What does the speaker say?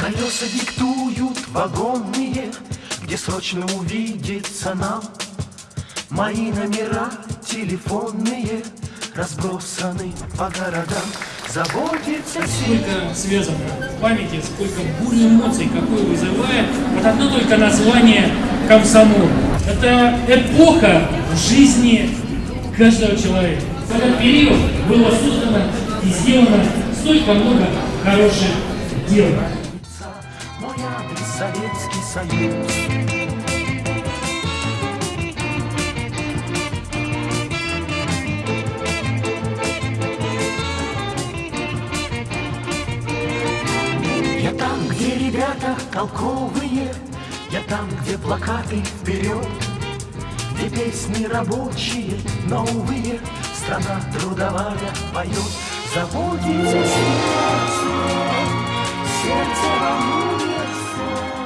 Колеса диктуют вагонные, где срочно увидеться нам. Мои номера телефонные разбросаны по городам. Заботится Сколько связано в памяти, сколько бурь эмоций, какое вызывает вот одно только название комсомол. Это эпоха в жизни каждого человека. В этот период было создано и сделано столько много хороших дел боя Советский Союз. Я там, где ребята толковые, Я там, где плакаты вперед, Где песни рабочие, новые, Страна трудовая поет. Забудите сердце, сердце вам Thank you.